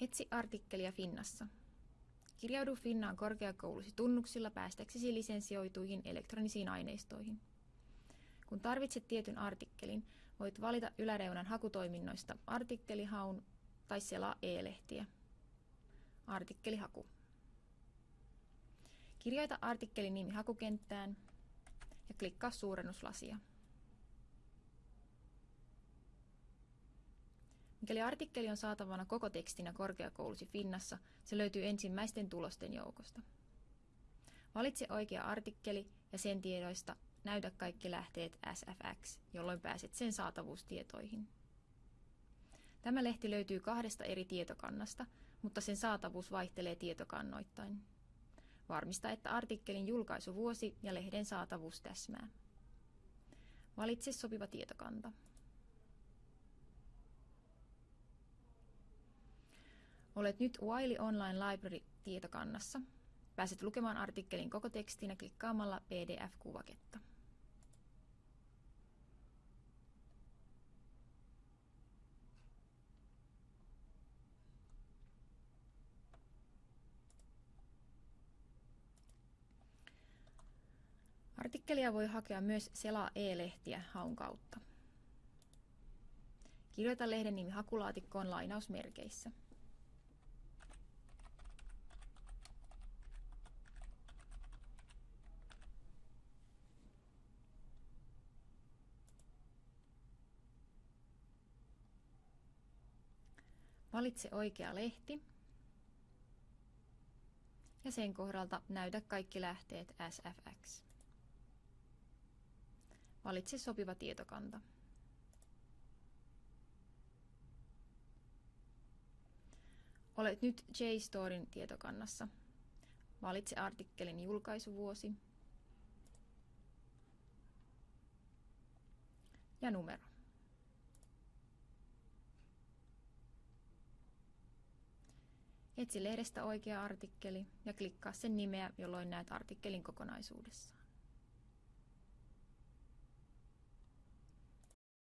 Etsi artikkelia Finnassa. Kirjaudu Finnaan korkeakoulusi tunnuksilla päästäksesi lisensioituihin elektronisiin aineistoihin. Kun tarvitset tietyn artikkelin, voit valita yläreunan hakutoiminnoista artikkelihaun tai selaa e-lehtiä. Artikkelihaku. Kirjoita artikkelin nimi hakukenttään ja klikkaa suurennuslasia. Mikäli artikkeli on saatavana koko tekstinä korkeakoulusi Finnassa, se löytyy ensimmäisten tulosten joukosta. Valitse oikea artikkeli ja sen tiedoista näytä kaikki lähteet SFX, jolloin pääset sen saatavuustietoihin. Tämä lehti löytyy kahdesta eri tietokannasta, mutta sen saatavuus vaihtelee tietokannoittain. Varmista, että artikkelin julkaisuvuosi ja lehden saatavuus täsmää. Valitse sopiva tietokanta. Olet nyt Wiley Online Library-tietokannassa. Pääset lukemaan artikkelin koko tekstinä klikkaamalla PDF-kuvaketta. Artikkelia voi hakea myös selaa e-lehtiä haun kautta. Kirjoita lehden nimi hakulaatikkoon lainausmerkeissä. Valitse oikea lehti ja sen kohdalta näytä kaikki lähteet SFX. Valitse sopiva tietokanta. Olet nyt JSTORin tietokannassa. Valitse artikkelin julkaisuvuosi ja numero. Etsi lehdestä oikea artikkeli ja klikkaa sen nimeä, jolloin näet artikkelin kokonaisuudessaan.